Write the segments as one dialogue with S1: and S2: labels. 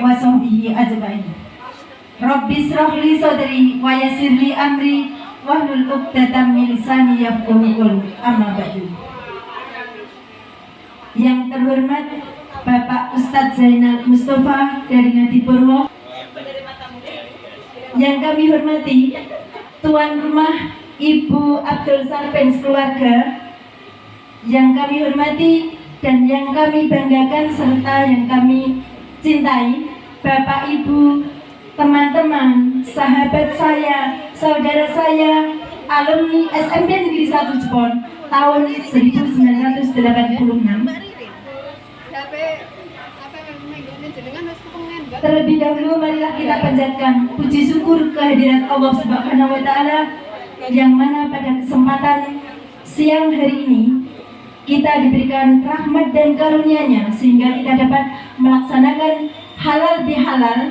S1: ajma'in. Rabbi israh li sadri wa yassir li amri wahlul 'uqdatam min lisani yafqahu qawli. Yang terhormat Bapak Ustadz Zainal Mustafa dari Ngadipurwo Yang kami hormati Tuan Rumah Ibu Abdul Sarpens keluarga Yang kami hormati dan yang kami banggakan serta yang kami cintai Bapak Ibu teman-teman sahabat saya saudara saya alumni SMP Negeri 1 Jepon tahun 1986 Terlebih dahulu marilah kita panjatkan puji syukur kehadirat Allah Subhanahu wa taala yang mana pada kesempatan siang hari ini kita diberikan rahmat dan karunia-Nya sehingga kita dapat melaksanakan halal bihalal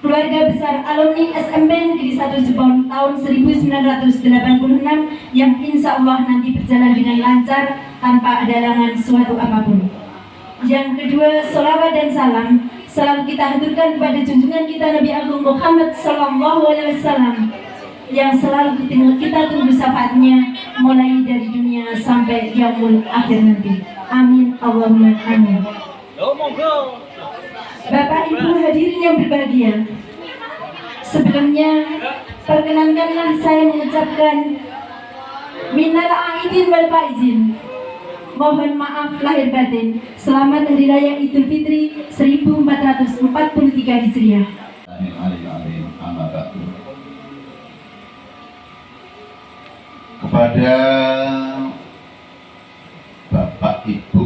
S1: keluarga besar alumni SMP Negeri 1 Jepang tahun 1986 yang insya Allah nanti berjalan dengan lancar tanpa ada halangan suatu apa pun. Yang kedua, salawat dan salam selalu kita haturkan kepada junjungan kita Nabi Agung Muhammad Sallallahu Alaihi Wasallam yang selalu kita tunggu syafaatnya mulai dari dunia sampai yaumul akhir nanti. Amin Allahumma amin. Bapak Ibu hadirin yang berbahagia. Sebelumnya perkenankanlah saya mengucapkan minal aidin wal faizin Mohon maaf lahir batin. Selamat Hari Raya Idul Fitri 1443 Hijriah.
S2: Kepada Bapak Ibu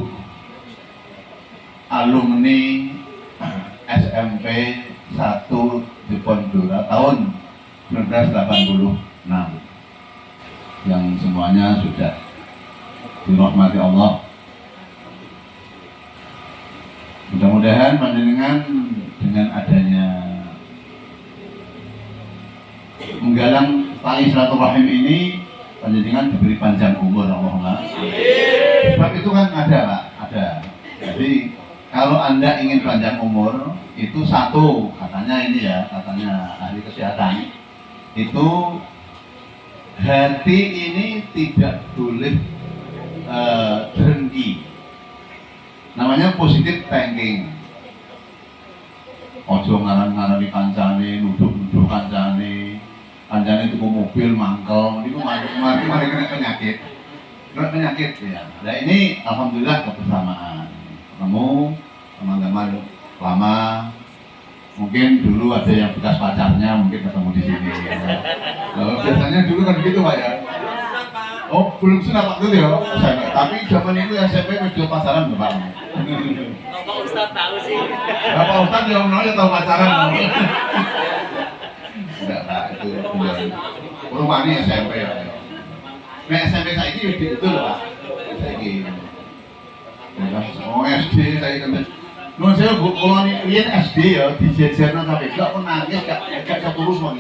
S2: alumni SMP 1 di Pondora tahun 1986 yang semuanya sudah dirahmati Allah. Mudah-mudahan panjenengan dengan adanya menggalang tali silaturahim ini panjenengan diberi panjang umur Allahumma sebab itu kan ada Pak. Ada. Jadi kalau anda ingin panjang umur itu satu katanya ini ya katanya ahli kesehatan itu hati ini tidak boleh uh, namanya positif thinking. Ojo ngaran di kancane nuduh-nuduh kancane kancane itu mobil mangkel itu mati kena penyakit. Kena penyakit ya. Nah ini alhamdulillah kebersamaan ketemu teman-teman lama mungkin dulu ada yang bekas pacarnya mungkin ketemu di sini ya. Lalu biasanya dulu kan begitu pak ya Oh, belum sunat waktu itu ya? Tapi zaman itu SMP video pasaran berapa?
S3: Bapak Ustaz tahu sih.
S2: Bapak Ustaz yang ya tahu pasaran. Enggak, Pak, itu rumah ini SMP ya. Nah, SMP saya ini itu loh, Pak. Saya ini. Oh, SD saya kan. Nuh saya bu, kalau ini SD ya, di jajaran sampai gak pernah nangis, gak gak satu terus mau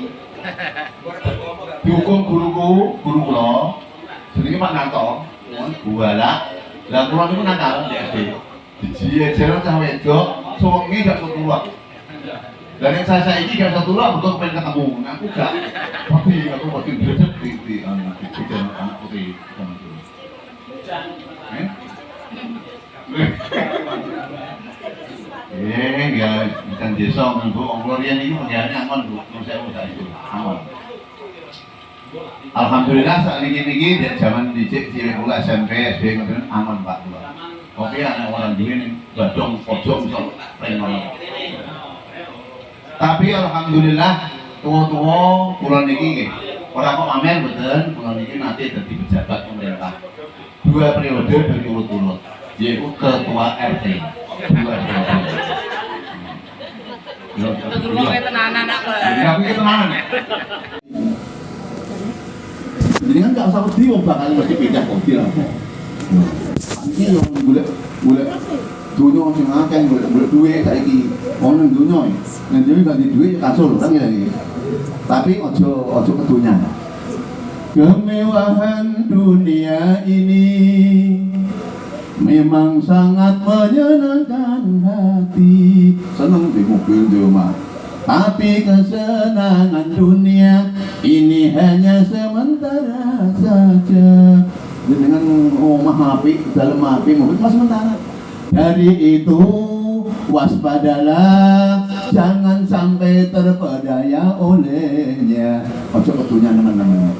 S2: Dihukum guruku, guru kulo, jenenge Pak Narto buala lah kula niku nakal di SD dijejer cah wedok suwengi gak keluar dan yang saya saya ini gak bisa turun untuk pengen ketemu. Nah aku gak tapi aku pasti berdek di di anak di jalan anak putih itu eh ya bukan desa bu orang rian ini menjadi aman bu saya udah itu aman Alhamdulillah saat ini ini dari zaman dicek cilik pula SMP SD kemudian aman pak Oke anak orang gini badong pojok sok Tapi alhamdulillah tua-tua pulau niki orang kok amen betul pulau niki nanti jadi pejabat pemerintah. Dua periode berturut-turut yaitu ketua RT dua. Ya, tenanan jadi kan gak usah wedi wong bakal mesti pindah mobil. Ini yang boleh boleh dunia sing akeh boleh boleh duit saiki ono dunia nek dhewe ganti duit ya kasur kan ya tapi ojo ojo kedunya kemewahan dunia ini memang sangat menyenangkan hati. Seneng di mobil di rumah tapi kesenangan dunia ini hanya sementara saja. Dengan omah api dalam api mobil cuma sementara. Dari itu waspadalah. Jangan sampai terpedaya olehnya. Ojo ketunya teman-teman.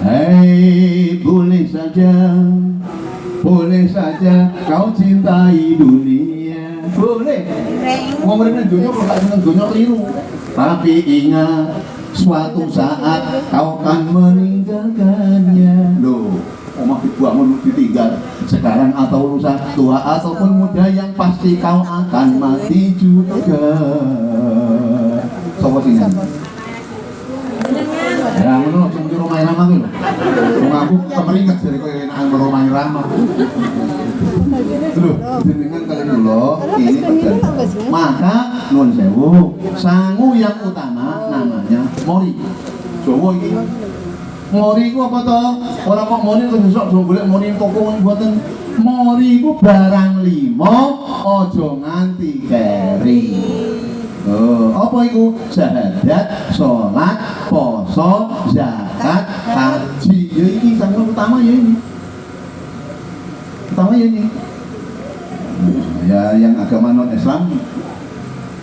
S2: Hei boleh saja boleh saja kau cintai dunia. Boleh. Mau mereka dunia kalau tak senang dunia keliru tapi ingat suatu saat kau akan meninggalkannya. Loh omah dibuang ditinggal? Sekarang atau lusa tua ataupun muda yang pasti kau akan mati juga. Sopo sini? Ya ngono cuma di rumah Rama tuh wong aku kemeringat dari kau enakan merumah Rama Loh, jenengan kali dulu ini terjadi maka nuwun sewu sangu yang utama namanya mori Jawa ini mori ku apa toh? Ora kok mori kok besok do golek mori toko mboten. Mori ku barang limo aja nganti keri. Oh, apa iku? Syahadat, sholat, poso, zakat, haji. Ya ini sangat utama ya ini. Utama ya ini. Ya yang agama non Islam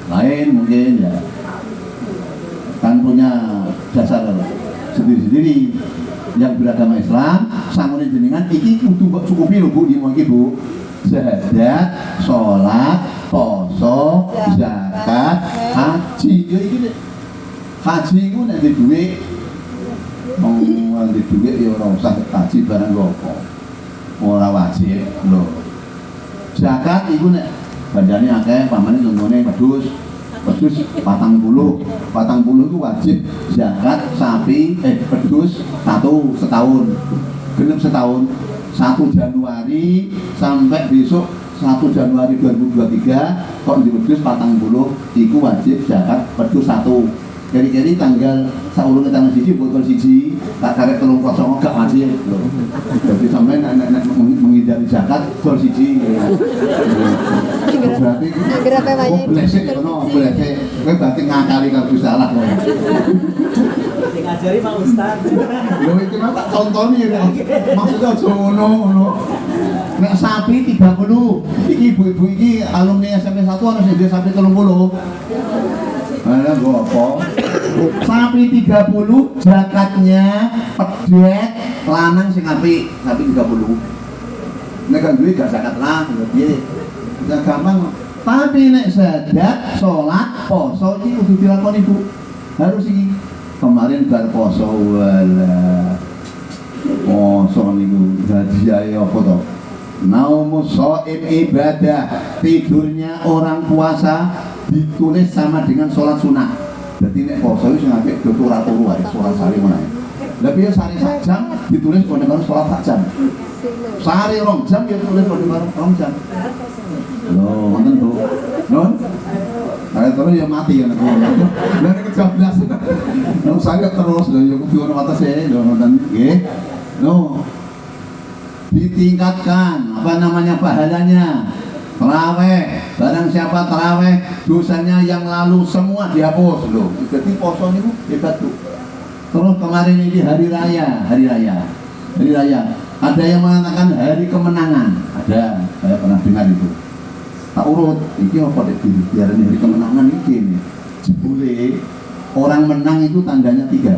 S2: lain mungkin ya kan punya dasar sendiri-sendiri yang beragama Islam sangune jenengan iki kudu cukupi lho Bu iki Bu syahadat, sholat, poso, haji ya iki nek haji iku nek di dhuwit mau di dhuwit ya ora usah haji barang apa ora wajib lho. Zakat iku nek bandane akeh pamane contohnya pedus pedus patang puluh. Patang puluh itu wajib. Zakat sapi eh pedus satu setahun. Genep setahun. 1 Januari sampai besok 1 Januari 2023 kok di pedus patang puluh itu wajib zakat pedus satu. Kiri-kiri tanggal saulungnya tanggal siji botol siji tak karek telung kosong gak wajib. Loh jadi sampai anak-anak menghindari zakat botol siji. Berarti
S4: Berapa banyak?
S2: belesek kono belesek kowe berarti ngakali kalau salah kowe
S3: Sing ngajari Pak Ustaz.
S2: lho iki mah tak contoni ya maksudnya aja ngono ngono nek sapi 30 iki ibu-ibu iki alumni SMP 1 ana sing dia sapi 30 Ada gua apa? Sapi 30 zakatnya pedet lanang sing apik, sapi 30. Nek kan duwe gak zakat lah, ya piye? Ya gampang. Tapi nek zakat, salat, poso iki kudu dilakoni Bu. Harus iki. Kemarin bar poso wala. Poso niku hadiah apa to? Naumu so'im ibadah. Tidurnya orang puasa Ditulis sama dengan sholat sunnah. Jadi nek poso itu sampai Dodo ratu ruai Sholat sari mana Tapi ya sari sak Ditulis kalau dengan sholat sak jam? Sari rong jam ya tulis kalau dengan rong jam. Loh, mantan bu. Non Saya terus ya mati ya Dari kejablas Nong saya terus Loh, ya kudu ono atasnya Loh, nonton Nggih. No, ditingkatkan. Apa namanya pahalanya? Teraweh barang siapa teraweh dosanya yang lalu semua dihapus. Loh jadi poso itu hebat tuh terus kemarin ini hari raya hari raya. Hari raya. Ada yang mengatakan hari kemenangan. Ada. Saya pernah dengar itu. Tak urut. Ini apa deh biar ini hari kemenangan ini. Jebule orang menang itu tandanya tiga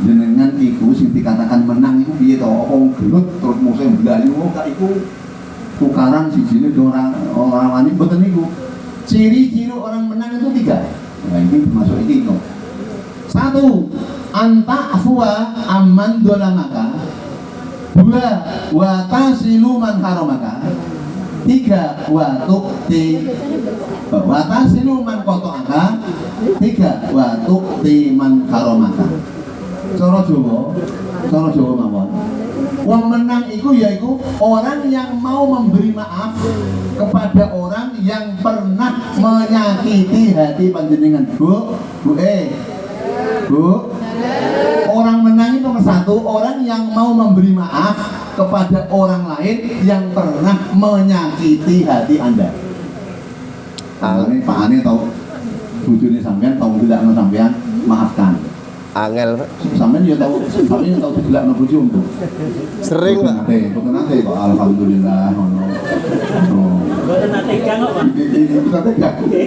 S2: jenengan iku sing dikatakan menang iku piye to? Apa gelut terus musuh blayu gak iku tukaran sijine do orang orang wani mboten niku ciri-ciri orang menang itu tiga. Nah ini termasuk ini kok satu anta afwa aman dolamaka. Dua wa tasilu man haramaka tiga wa tukti wa tasilu man kotoaka. Tiga wa tukti man haramaka Cara Jawa, cara Jawa mawon. Wong menang itu yaitu orang yang mau memberi maaf kepada orang yang pernah menyakiti hati panjenengan. Bu, Bu eh. Bu. Orang menang itu nomor satu orang yang mau memberi maaf kepada orang lain yang pernah menyakiti hati Anda. Ini Pak Ani tau bujune sampean tau tidak sampean maafkan.
S4: Angel, Pak.
S2: Sampean ya bojo untuk.
S4: Sering, Pak.
S2: Nate, bukan nate kok alhamdulillah ngono. Oh.
S3: Mboten nate kang kok, Pak.
S2: Nate.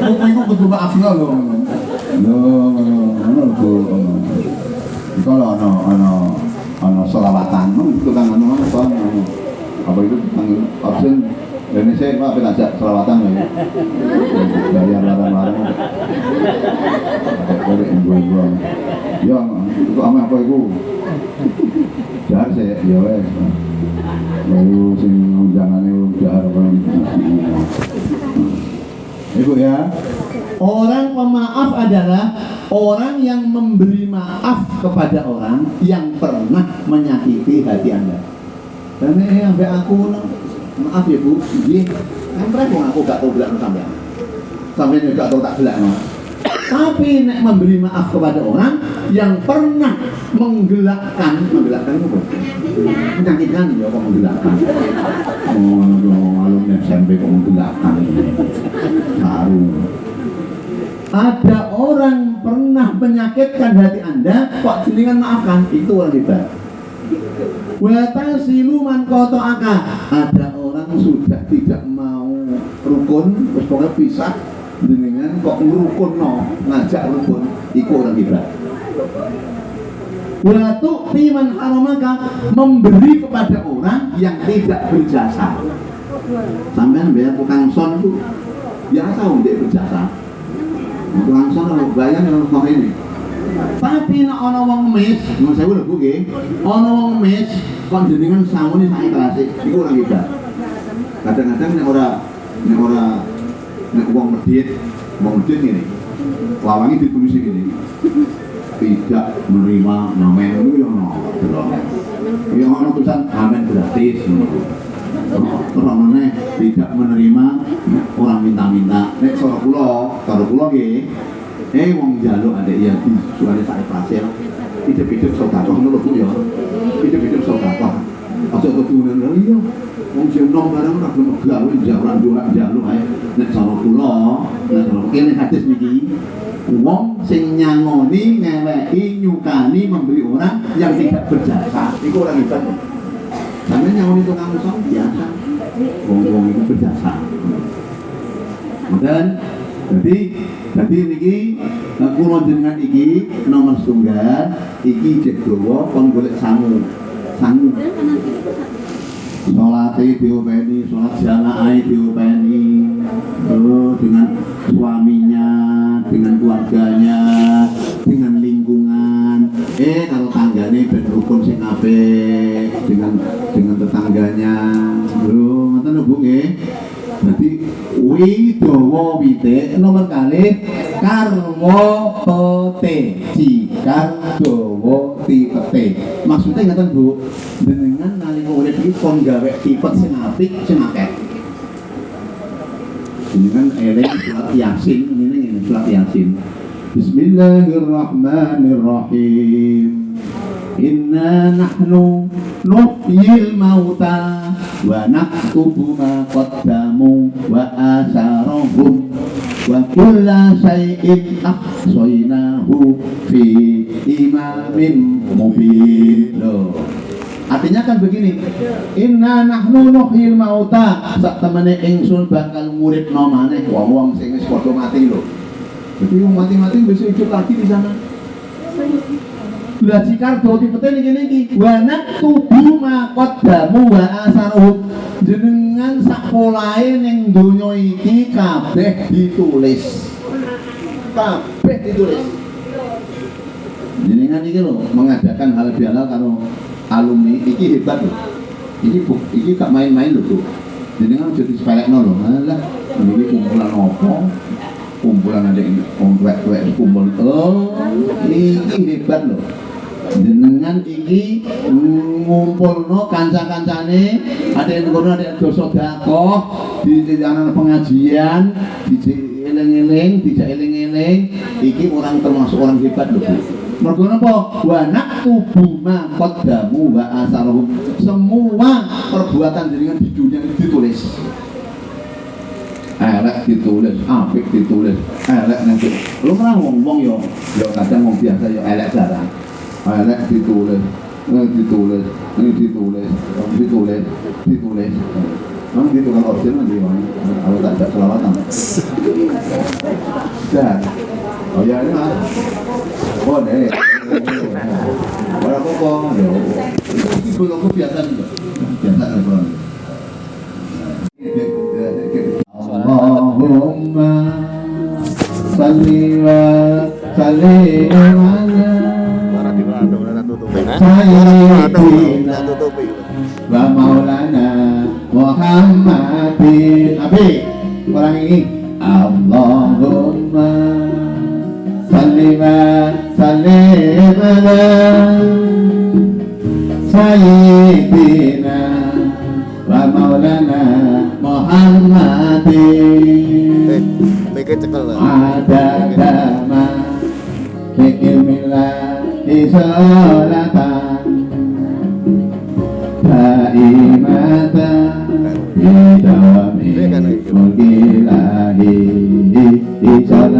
S2: Iku iku kudu maafno lho ngono. Lho ngono, ngono lho. Iku lho ono ono ono selawatan, tukang anu apa anu. Apa itu absen Indonesia Pak ben ajak selawatan ya. Bayar larang-larang. Kode ibu-ibu. Ya, itu ame apa iku? Jar saya, ya wes. Lalu sing undangannya jar kan. Ibu ya. Orang pemaaf adalah orang yang memberi maaf kepada orang yang pernah menyakiti hati Anda. Dan ini sampai aku maaf ya Bu, iya. Kan repot aku gak tahu bilang sampean. Sampai juga tahu tak bilang tapi nek memberi maaf kepada orang yang pernah menggelakkan menggelakkan apa? menyakitkan ya kok menggelakkan oh no, alumni SMP kok menggelakkan baru ada orang pernah menyakitkan hati anda kok jenengan maafkan itu orang hebat Wata siluman koto aka ada orang sudah tidak mau rukun terus pokoknya pisah. Dengan kok ngerukun no? Ngajak rukun itu orang hebat Watu timan haramaka memberi kepada orang yang tidak berjasa. Sampai bayar tukang son itu. Biasa untuk berjasa. Tukang son kalau bayar mau ini tapi nek ana wong mes, nyuwun sewu lho Bu nggih. Ana wong mes kon jenengan sawune sak ikhlas iku ora hebat. Kadang-kadang nek ora nek ora nek wong medhit, wong medhit ngene. Lawangi ditulis ngene. Tidak menerima namen itu yang ono delok. Yang ono tulisan amen gratis ngono. Terus tidak menerima orang minta-minta. Nek cara kula, cara kula nggih Eh wong jaluk adek ya suara saya pasir. Hidup-hidup lho Bu ya. Hidup-hidup sedekah. Aja keturunan lho iya. Wong sing nom barang ora gelem gawe jaran dua jaluk ae. Nek cara kula, nek cara kene hadis niki wong sing nyangoni, ngeweki, nyukani memberi orang yang tidak berjasa. Iku orang hebat. Sampe nyangoni tukang usaha biasa. Wong-wong itu berjasa. Dan jadi jadi niki kula jenengan iki nomor setunggal iki cek dawa kon golek sangu. Sangu. Salate diopeni, salat jamaah diopeni. Oh, dengan suaminya, dengan keluarganya, dengan lingkungan. Eh kalau tanggane ben rukun sing apik dengan dengan tetangganya. Lho, ngoten lho Bu nggih. Widowo wite nomor kali karwo pete jika dowo tipete maksudnya ngatan bu dengan nalika urip iki kon gawe tipet sing apik sing akeh. Ini kan eling surat yasin ini ini surat yasin. Bismillahirrahmanirrahim Inna nahnu nuhyil mauta wa naktubu ma qaddamu wa asarahum wa kulla syai'in ahsaynahu fi imamin mubin. Artinya kan begini, inna nahnu nuhyil mauta sak temene ingsun bakal nguripno maneh wong-wong sing wis padha mati lho. Jadi mati-mati bisa hidup lagi di sana. Lah jika doti pete niki niki wa naktubu ma qaddamu wa asaruhum jenengan sak polahe ning donya iki kabeh ditulis. Kabeh ditulis. Jenengan iki lho mengadakan hal bihalal karo alumni iki hebat lho. Iki bu, iki gak main-main lho, Bu. Jenengan jadi sepelekno lho. Alah, ini kumpulan opo? kumpulan ada yang tuwek-tuwek kumpul oh iki hebat loh jenengan iki ngumpulno kanca-kancane. Ada yang ngono ada yang dosa dakoh di anak pengajian di eling-eling tidak eling-eling. Iki orang termasuk orang hebat loh mergo napa? Wa naktubu ma qaddamu wa asaruhum semua perbuatan jenengan di dunia ini ditulis. Elek ditulis, apik ditulis, elek nanti. Lu kan ngomong yo, yo kadang ngomong biasa yo elek jarang. Elek ditulis, eh, ditulis, ini ditulis, ditulis, ditulis. Memang gitu kan option nanti Bang. kalau tak ada selawatan. Dah. Oh ya ini lah. Oh deh. Orang kok yo. Itu aku biasa juga. Biasa kan. Allahumma salli wa sallim ala sayyidina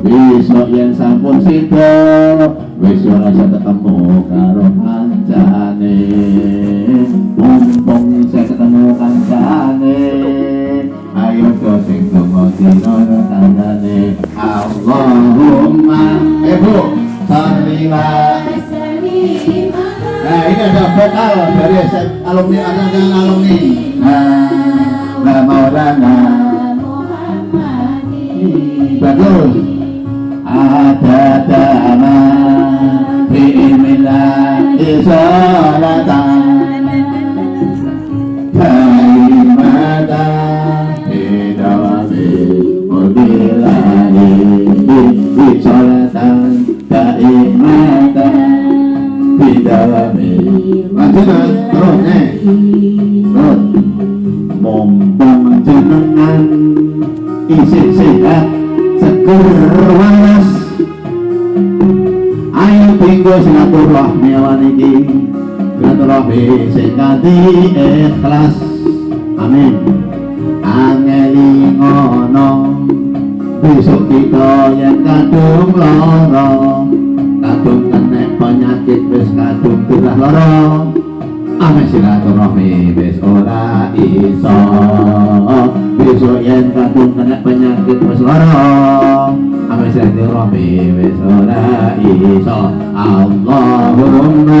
S2: Besok yang sampun sedo Wis ora iso ketemu karo kancane. Mumpung saya ketemu kancane Ayo do sing donga dina tandane. Allahumma. Eh Bu Salli wa Nah ini ada vokal dari alumni ada yang alumni. Nah Maulana. Bagus عدد ما بإذن الله إصالة كلمة بدوام وبالله إصالة دائمة بدوام ما تقدر تروح Silaturahmi sing kanthi ikhlas. Amin. Angeli ngono Besok kita yang kadung loro. Kadung kena penyakit wis kadung turah loro. Ame silaturahmi wis ora iso. Besok yang kadung kena penyakit wis loro. Ame silaturahmi wis ora iso. Allahumma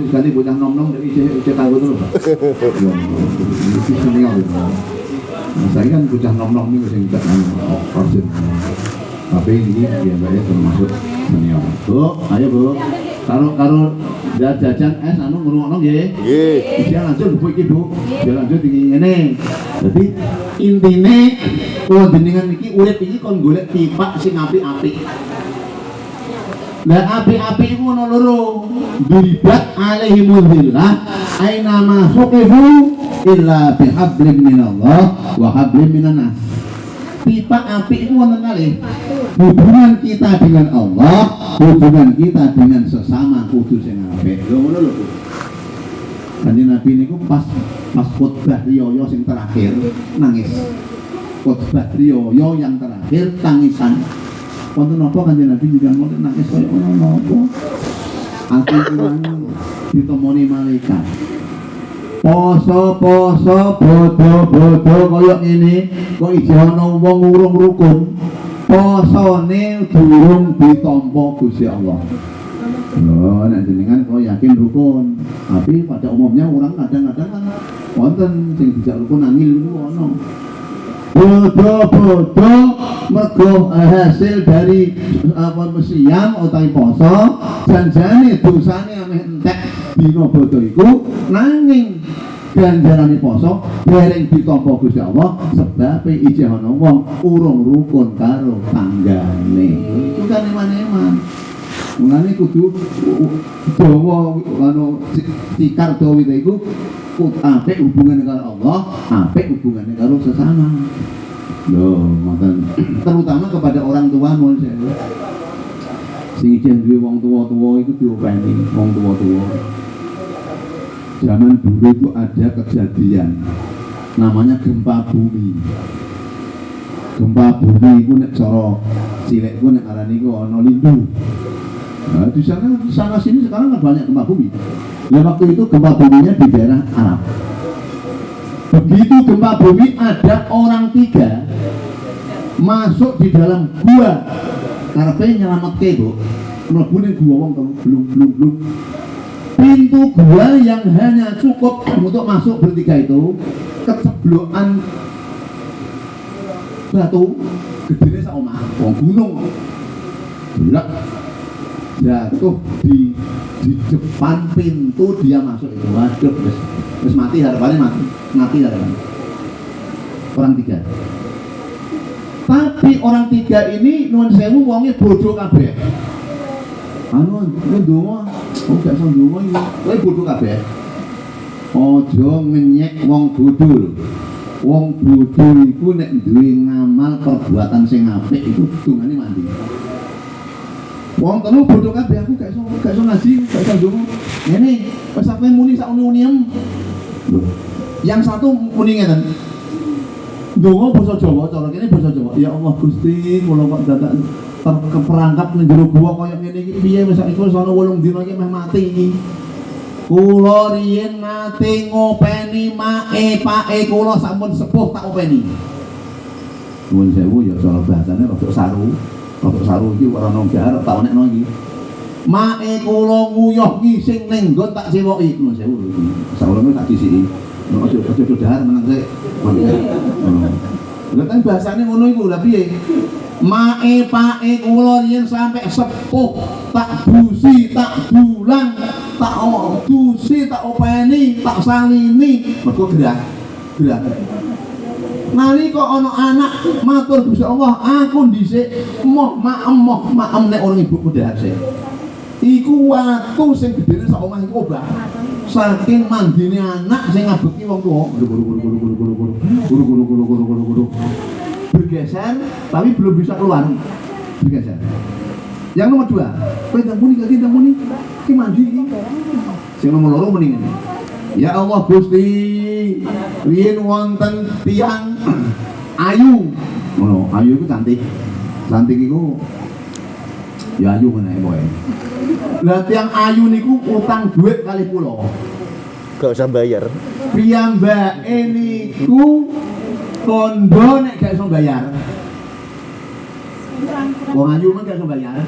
S2: liane saya ibu ganti bocah nom nom dari cek. Ini senior itu. Nah, saya kan bocah nom nom ini masih tidak origin. Tapi ini dia bayar termasuk senior. Bu, ayo bu. Karo karo jajan es anu ngrungokno nggih.
S4: Nggih.
S2: Dia lanjut Bu iki Bu. Dia lanjut iki ngene. Jadi intine kula jenengan iki urip iki kon golek tipak sing apik-apik. Lah api-api iku ono loro. Diribat alaihimul dhillah aina ma suqifu illa bihablim minallah wa hablim minan nas. Pipa api itu wonten hubungan kita dengan Allah, hubungan kita dengan sesama kudu sing apik. Lho ngono lho. Kanjeng Nabi niku pas pas khotbah riyo sing terakhir nangis. Khotbah riyo yang terakhir tangisan. Wonten napa kanjeng Nabi juga ngoten nangis kaya ngono napa? Aku kurang ditemoni malaikat. Poso poso bodo bodo kaya ngene kok ijo ana wong urung rukun. Posone durung ditampa Gusti Allah. Loh, nek jenengan kalau yakin rukun, tapi pada umumnya orang kadang-kadang wonten sing dijak rukun angil ono. Bodo-bodo mergo eh, hasil dari apa siang utawi poso, janjane dosane ameh entek dina bodo iku nanging ganjarane poso dereng ditampa Gusti Allah sebab isih ana wong urung rukun karo tanggane. Iku kan eman-eman. Mulane kudu dawa anu tikar dawa iku apik hubungan karo Allah, apik hubungannya karo sesama. Loh, ngoten. Terutama kepada orang tua mohon sewu. Sing ijen duwe wong tua-tua itu diopeni wong tua-tua. Zaman dulu itu ada kejadian namanya gempa bumi. Gempa bumi itu nek cara cilik ku nek arani ku ana lindu. Nah, di sana, sana sini sekarang kan banyak gempa bumi. Ya waktu itu gempa buminya di daerah Arab. Begitu gempa bumi ada orang tiga masuk di dalam gua. Karena nyelamat ke bu. Mlebu ning gua wong telu belum belum belum pintu gua yang hanya cukup untuk masuk bertiga itu keceblokan batu omah wong gunung. Blak jatuh di di depan pintu dia masuk. Itu waduh wis wis mati harapannya mati mati harapannya. Orang tiga. Tapi orang tiga ini nuwun sewu wongnya bodoh kabeh. Anu ndonga oh gak iso ndonga iki. Kowe bodoh kabeh? Aja ngenyek wong bodoh wong bodoh iku nek duwe ngamal perbuatan sing apik iku dungane mandi Wong telu bodoh kabeh aku gak iso gak iso ngaji, gak iso ndonga. Ngene, wis sampe muni sak uni-uniem. Yang satu muni ngeten. Ndonga basa Jawa, cara kene basa Jawa. Ya Allah Gusti, kula kok dadak terkeperangkap ning jero gua kaya ngene iki piye wis wis ana 8 dina iki meh mati iki. Kula riyen nate ngopeni mae pake kula sampun sepuh tak openi. Nuwun sewu ya soal bahasane rada saru. Rada saru iki ora nang jahar tak onekno iki. Mae kula nguyuh ngising ning nggon tak sewoki. Nuwun sewu. Sauleme tak disiki. Nek aja aja dahar meneng sik. Lha kan bahasane ngono iku lha piye? Mae pake kula riyen sampe sepuh tak busi, tak bulang, tak dusi, tak openi, tak salini, mergo gerah. Gerah nali kok ono anak matur Gusti Allah aku dhisik moh maem moh maem nek orang ibuku dhase iku watu sing gedene sak omah iku obah saking mandine anak sing ngabeki wong tuwa bergeser tapi belum bisa keluar bergeser yang nomor dua tendang muni tendang muni ki mandi sing nomor loro mendingan ya Allah Gusti riyen wonten tiang ayu ngono ayu itu cantik cantik iku ya ayu meneh pokoke lah tiang ayu niku utang duit kali pulau
S4: Gak usah bayar.
S2: piyambake niku kondo nek gak iso bayar. Wong ayu men gak iso bayar.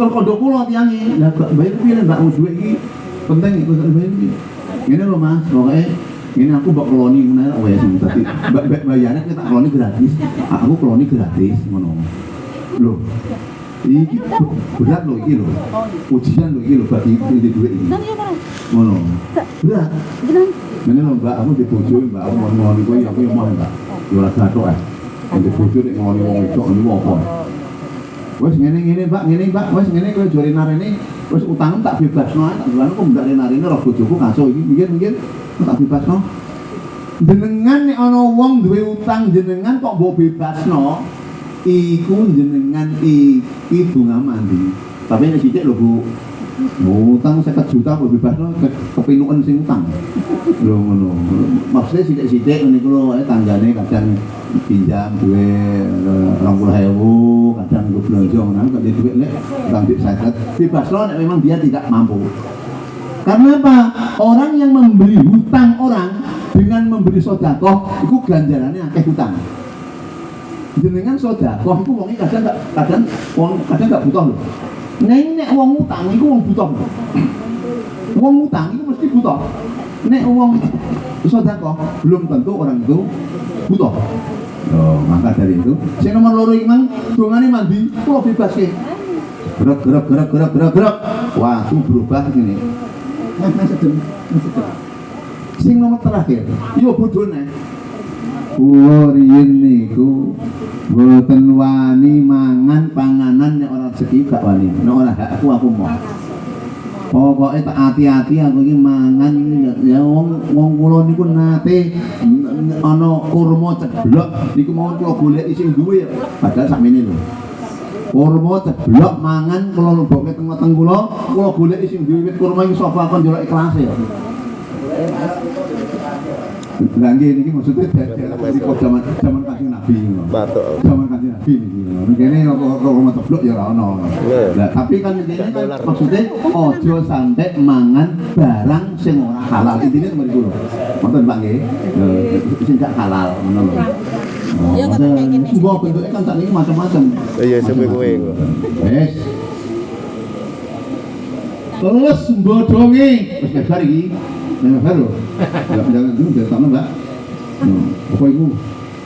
S2: Terus kondo kula tiange, lah gak bayar piye Mbak duit iki. Penting iku gak bayar iki ini loh mas. Pokoknya ini aku bak koloni menarik ya. oh ya sih tapi bayarnya kita koloni gratis. Aku koloni gratis ngono. Loh ini berat loh ini loh. Ujian loh ini loh bagi ini. Dua ini ngono. Berat. Ini loh mbak aku dibujui mbak. Aku mau ngoloni gue aku yang mau mbak. Jualan satu eh. Yang dibujui ngoloni wong itu ini mau apa? Wes ngene ngene Mbak, ngene Mbak, wes ngene kowe jare narene wes utang tak bebasno ae, tak bilang kok ndak narene roh bojoku ngaso iki mungkin-mungkin tak bebasno. Jenengan nek ana wong duwe utang jenengan kok mbok bebasno, iku jenengan iki bunga mandi. Tapi nek sithik lho Bu, utang 50 juta kok bebasno ke, kepinuken sing utang. Lho ngono. Maksudnya iku lho ae tanggane kadang pinjam duwe rong puluh ewu, kadang gue belanja ngono kok dia duit lek utang duit saya bebasno nek memang dia tidak mampu. Karena apa? Orang yang memberi hutang orang dengan memberi sodakoh, itu ganjarannya akeh hutang. Jenengan sodakoh, itu wongnya kadang kadang wong kadang gak butuh loh. Nek nek wong utang, itu wong loh. Wong utang itu mesti butuh. Nek wong sodakoh, belum tentu orang itu butuh. Oh, maka dari itu, saya nomor loro iman, dongane mandi, kok bebas ya. Gerak, gerak, gerak, gerak, gerak, gerak. Wah, itu berubah gini. Nah, nah, sedeng, nah, sedeng. Sing nomor terakhir, yo bodone. Kulo riyen niku boten wani mangan panganan nek ora rezeki gak wani. Nek ora hakku aku mau. Pokoknya tak hati-hati aku iki mangan ya, wong wong kula niku nate ana kurma ceblok niku mau kula golek sing duwe ya. Padahal sakmene lho. Kurma ceblok mangan kula lebokke teng-teng kula, kula golek sing duwe wit kurma ing sofa kon njaluk ikhlas ya. Lah nggih niki maksudnya dari kok zaman zaman kanjeng Nabi ngono.
S4: Batuk.
S2: Zaman kanjeng Nabi niki ngono. Kene kok kok rumah teblok ya ora ono. Lah tapi kan ini kan maksudnya ojo sampai mangan barang sing ora halal. Intine temen kula. Ngoten Pak nggih. Sing gak halal ngono lho.
S5: Kata kayak gini.
S2: Gua bentuknya kan sakniki macam-macam.
S4: Iya, sampe kowe kok.
S2: Wes. Terus bodonge wis iki. Nek lebar lho. Jangan dulu jangan sama, Mbak. Hmm, Apa iku?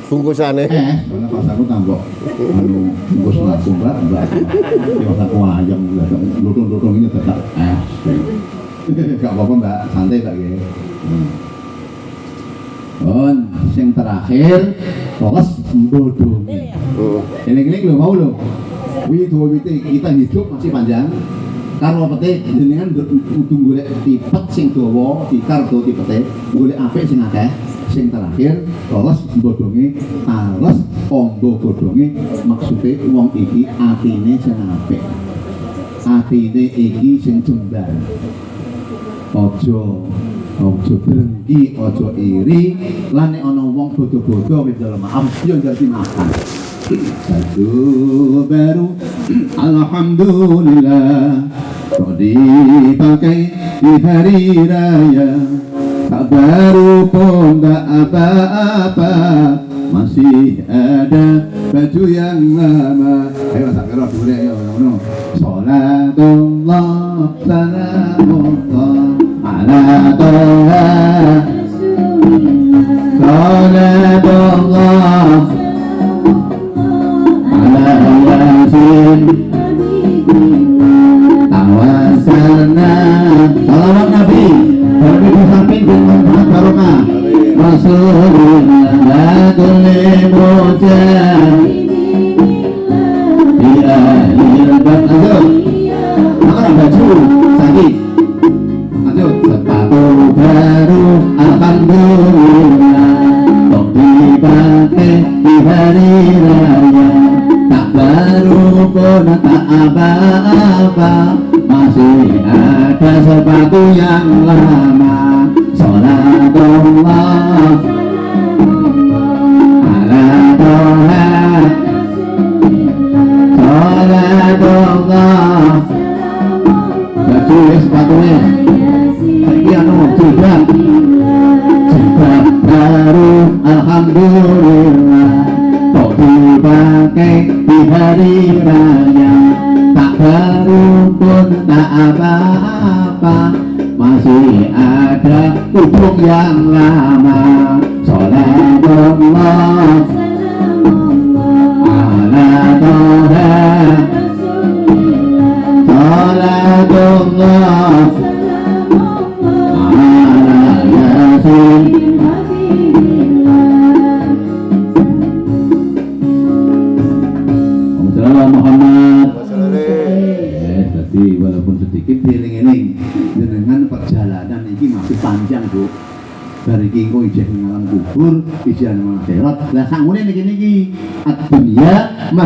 S4: Bungkusane.
S2: Eh, karena pas aku tambok anu bungkus nasi Mbak, Mbak. Ya pas aku ayam lutung-lutung ini tetap eh. Gak apa-apa Mbak, santai Mbak ya. Hmm. On, sing terakhir, fokus bodonge.
S4: Heeh.
S2: Eling-eling lho mau lho. Wi dua kita hidup masih panjang. Karo pete jenengan kudu golek tipet sing dawa, dawa tipete, golek apik sing akeh. Sing terakhir, terus bodonge tales ombo bodonge maksude wong iki atine sing apik. Atine iki sing jembar. Ojo ojo drengki, ojo iri, lan nek ana wong bodo-bodo wis dalam maaf yo jadi makan. Baru Alhamdulillah Kau dipakai di hari raya. Tak baru pun tak apa-apa. Masih ada baju yang lama. Ayo tak kira dulu ya no. Salatullah Salamullah Ala toha Salatullah Ala yasin Tawasalna Salawat Nabi Nabi di samping dengan manfaat barokah baju Sepatu baru di hari raya Tak baru tak apa-apa Masih ada sepatu yang lama kudung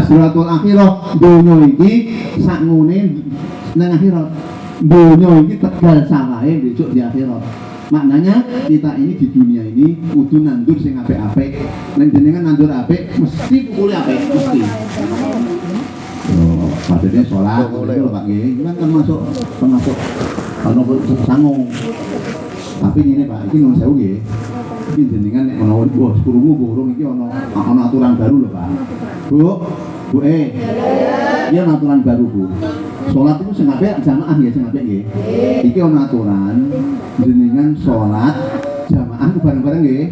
S2: masratul akhirah donya iki sakmene nang akhirat donya iki tegal salahe besok di akhirat maknanya kita ini di dunia ini kudu nandur sing apik-apik nek jenengan nandur apik mesti pukul apik mesti Oh, maksudnya sholat, itu Pak Nggih. Ini kan termasuk termasuk kalau sangung. Tapi ini Pak, ini nun sewu nggih. Ini jenengan nek ana wah krungu burung iki ana ana aturan baru loh Pak. Bu, Bu eh. Iya aturan baru Bu. Sholat itu sing apik jamaah ya apik nggih. Iki ana aturan jenengan sholat jamaah ku bareng-bareng nggih.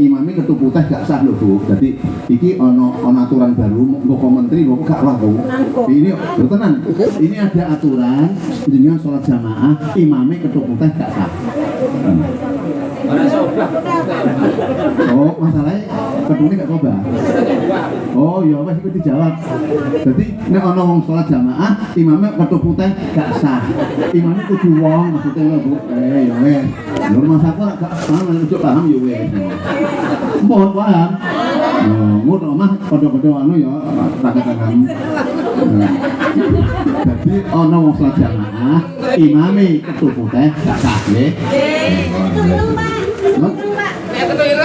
S2: Imamnya ketuku teh gak sah lho Bu. Jadi iki ono ono aturan baru mbok menteri mbok gak roh Bu. Ini lho tenan. Ini ada aturan jenengan sholat jamaah imamnya ketuku teh gak sah. Oh, masalahnya ketune gak coba. Oh, ya wes iku dijawab. Jadi nek ana wong sholat jamaah, imamnya ketuku teh gak sah. Imamnya kudu wong maksudnya lho Bu. Eh, ya wes. Lho mas aku ora gak paham, ojo paham ya wes. Mohon paham. Oh, ngono omah padha-padha anu ya. Nah. Jadi ana wong sholat jamaah, imame ketuku teh gak sah nggih.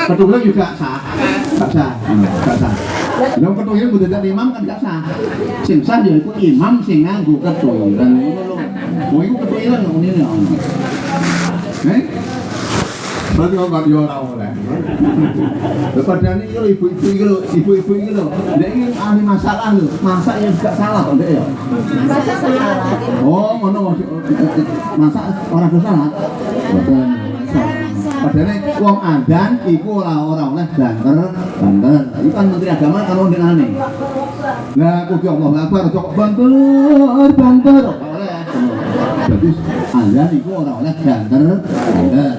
S2: Ketuhiran juga sah, gak sah, gak sah. Yang ketuhiran kudu dadi imam kan gak sah. Sing sah ya iku imam sing nganggo ketuhiran. Mau iku ketuhiran kok ngene ya. Eh? Berarti kok gak ora oleh. Padahal ini lho ibu-ibu iki lho, ibu-ibu iki lho. Nek iki ahli masalah lho, masak yang gak salah kok ya. Oh, ngono masak orang dosa salah. Boten. Padahal wong adan iku ora ora oleh banter, banter. Iku kan menteri agama kan wong denane. Lah kudu Allah Akbar kok banter, banter. Oleh. Jadi adan iku ora oleh banter, banter.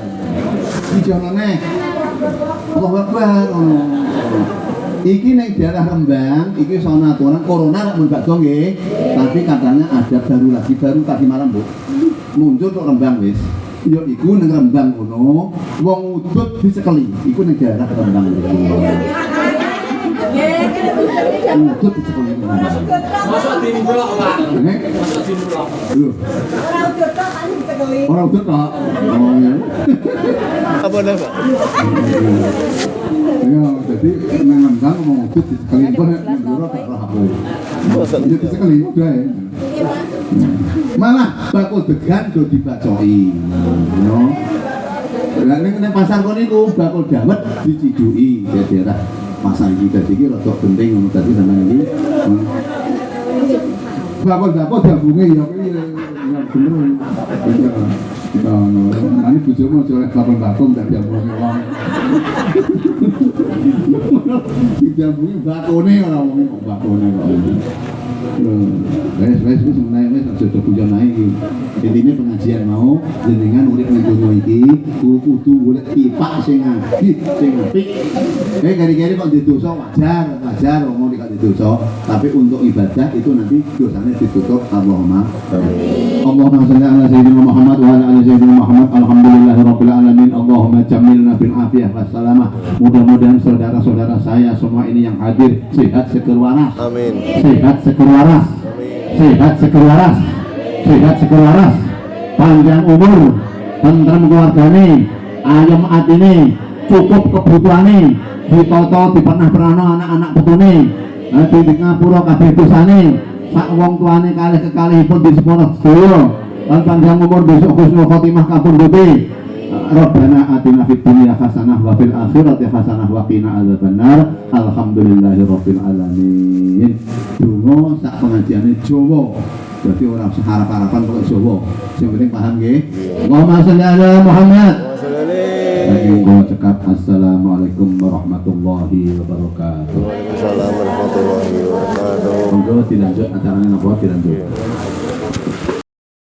S2: Iki jonone. Allah Akbar. Iki ning daerah Rembang, iki sono aturan corona mun bakso nggih. Tapi katanya ada baru lagi baru tadi malam, Bu. Muncul kok Rembang wis. Ya iku ning Rembang kono, wong udut disekeli. Iku ning daerah Rembang iki. Udut disekeli.
S3: Pak.
S2: Nek
S3: Masuk di blok.
S2: lho, ora udut kok. Oh ya.
S4: Apa dah Pak?
S2: Ya, jadi nang Rembang wong udut disekeli. Kok nek ndoro gak roh aku. Disekeli udah ya. Malah bakul degan do dibacoi. Yo. Lah ning pasar kono niku bakul dawet dicidui di daerah pasar iki dadi iki rada penting ngono dadi sampeyan iki. Bakul bakul gabunge ya kuwi ya bener. Ya ono. Ini bojomu aja oleh bakul bakul ndak gabunge wong. Digabungi bakone ora wong kok bakone kok. Wes wes wes menaik wes aja guyon ae iki. Intine pengajian mau jenengan urip ning donya iki kudu kudu golek pipak sing sing apik. Eh kok wajar, wajar nek didosa, tapi untuk ibadah itu nanti dosanya ditutup Allahumma. Allahumma shalli ala sayyidina Muhammad wa ala ali sayyidina Muhammad. Alhamdulillahirabbil alamin. Allahumma jamilna bil afiyah wassalamah. Mudah-mudahan saudara-saudara saya semua ini yang hadir sehat seger waras
S4: Amin.
S2: sehat seger waras. Sehat seger waras. Sehat seger waras. Panjang umur tentram keluargane ayam atine cukup kebutuhane ditoto dipernah perana anak-anak putune nanti di ngapura kabeh dosane sak wong tuane kalih kekalihipun di sepuluh sedaya. Lan panjang umur besok husnul khotimah kapundhute Rabbana atina fid dunya hasanah wa fil akhirati hasanah wa qina adzabannar. Alhamdulillahirabbil alamin. Donga sak pengajiane Jawa. Berarti ora usah harap-harapan kok Jawa. Sing penting paham nggih. Allahumma sholli ala Muhammad. Lagi gua cekap Assalamualaikum warahmatullahi wabarakatuh.
S4: Waalaikumsalam warahmatullahi wabarakatuh.
S2: Monggo dilanjut acaranya napa dilanjut.